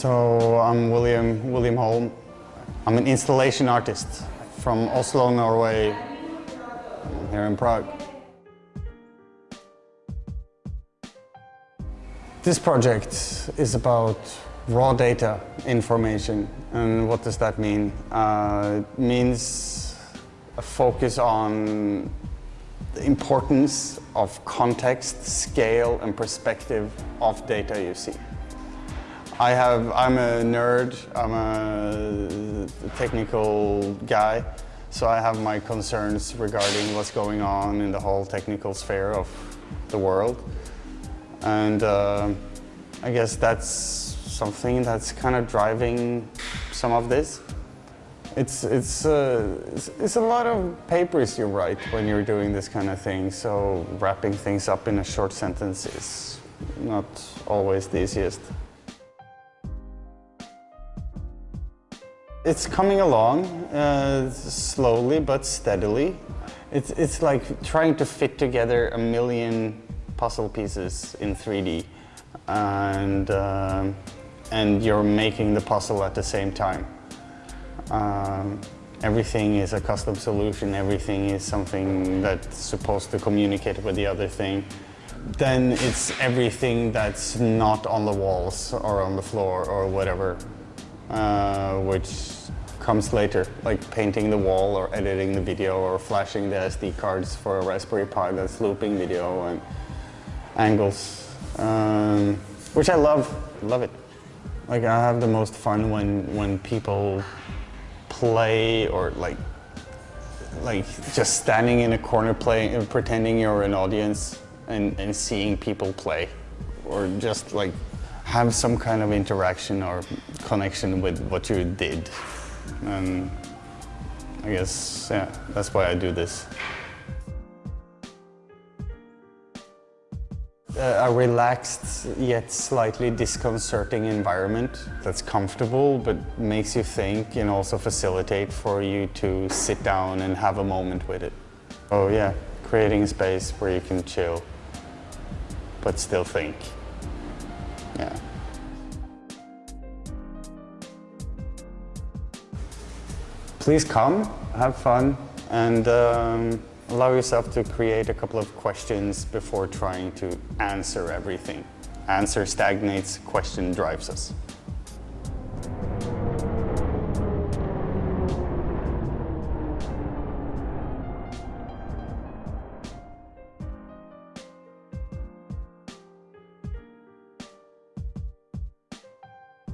So I'm William, William Holm. I'm an installation artist from Oslo, Norway, here in Prague. This project is about raw data information. And what does that mean? Uh, it means a focus on the importance of context, scale and perspective of data you see. I have, I'm a nerd, I'm a technical guy, so I have my concerns regarding what's going on in the whole technical sphere of the world. And uh, I guess that's something that's kind of driving some of this. It's, it's, uh, it's, it's, a lot of papers you write when you're doing this kind of thing, so wrapping things up in a short sentence is not always the easiest. It's coming along uh, slowly but steadily. It's, it's like trying to fit together a million puzzle pieces in 3D and, uh, and you're making the puzzle at the same time. Um, everything is a custom solution, everything is something that's supposed to communicate with the other thing. Then it's everything that's not on the walls or on the floor or whatever, uh, which comes later, like painting the wall or editing the video or flashing the SD cards for a Raspberry Pi that's looping video and angles, um, which I love, love it. Like I have the most fun when, when people play or like like just standing in a corner playing and pretending you're an audience and, and seeing people play or just like have some kind of interaction or connection with what you did and I guess yeah that's why I do this uh, a relaxed yet slightly disconcerting environment that's comfortable but makes you think and also facilitate for you to sit down and have a moment with it. Oh yeah, creating a space where you can chill but still think. Yeah. Please come, have fun and um, Allow yourself to create a couple of questions before trying to answer everything. Answer stagnates, question drives us.